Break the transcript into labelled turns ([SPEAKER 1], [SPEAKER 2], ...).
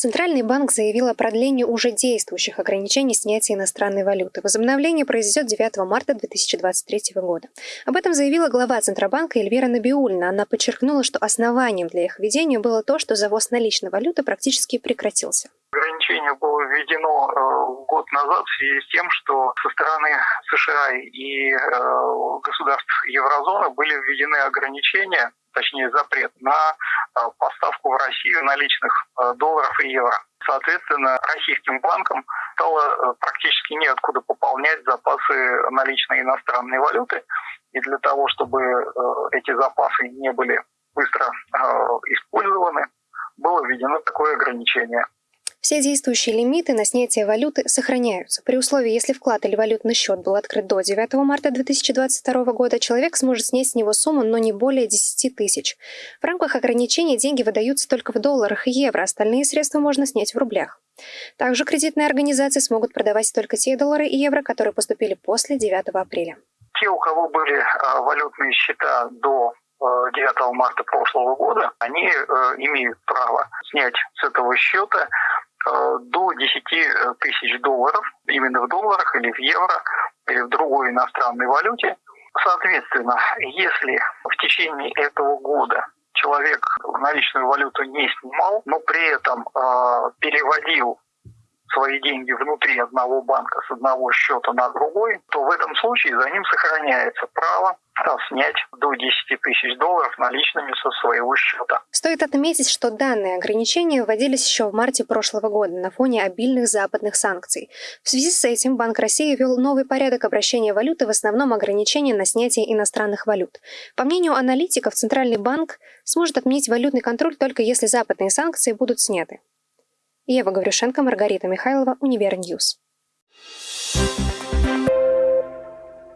[SPEAKER 1] Центральный банк заявил о продлении уже действующих ограничений снятия иностранной валюты. Возобновление произойдет 9 марта 2023 года. Об этом заявила глава Центробанка Эльвира Набиульна. Она подчеркнула, что основанием для их введения было то, что завоз наличной валюты практически прекратился.
[SPEAKER 2] Ограничение было введено э, год назад в связи с тем, что со стороны США и э, государств еврозоны были введены ограничения точнее запрет на поставку в Россию наличных э, долларов и евро. Соответственно, российским банкам стало э, практически неоткуда пополнять запасы наличной иностранной валюты. И для того, чтобы эти запасы не были быстро использованы, было введено такое ограничение.
[SPEAKER 1] Все действующие лимиты на снятие валюты сохраняются. При условии, если вклад или валютный счет был открыт до 9 марта 2022 года, человек сможет снять с него сумму, но не более 10 тысяч. В рамках ограничения деньги выдаются только в долларах и евро, остальные средства можно снять в рублях. Также кредитные организации смогут продавать только те доллары и евро, которые поступили после 9 апреля.
[SPEAKER 2] Те, у кого были а, валютные счета до 9 а, марта прошлого года, они э, имеют право снять с этого счета до 10 э, тысяч долларов, именно в долларах или в евро, или в другой иностранной валюте. Соответственно, если в течение этого года человек наличную валюту не снимал, но при этом э, переводил свои деньги внутри одного банка с одного счета на другой, то в этом случае за ним сохраняется право снять до 10 тысяч долларов наличными со своего счета.
[SPEAKER 1] Стоит отметить, что данные ограничения вводились еще в марте прошлого года на фоне обильных западных санкций. В связи с этим Банк России ввел новый порядок обращения валюты, в основном ограничения на снятие иностранных валют. По мнению аналитиков, Центральный банк сможет отменить валютный контроль только если западные санкции будут сняты. Ева Гаврюшенко, Маргарита Михайлова, Универньюз. Thank